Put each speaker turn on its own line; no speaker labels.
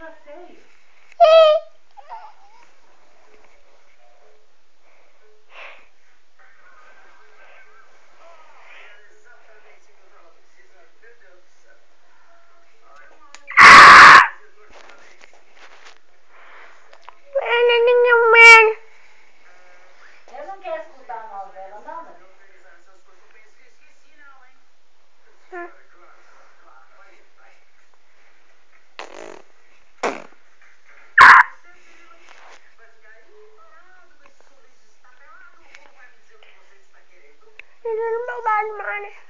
já sei.
little mobile man.